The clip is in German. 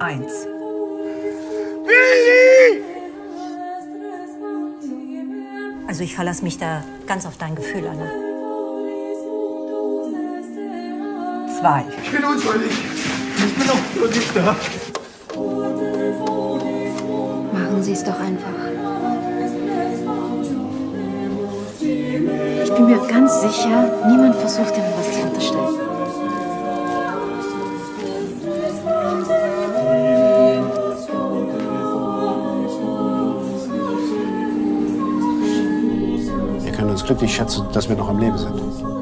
Eins. Also ich verlasse mich da ganz auf dein Gefühl, Anna. Zwei. Ich bin unschuldig. Ich bin auch nur nicht da. Machen Sie es doch einfach. Ich bin mir ganz sicher, niemand versucht Ihnen können uns glücklich schätzen, dass wir noch am Leben sind.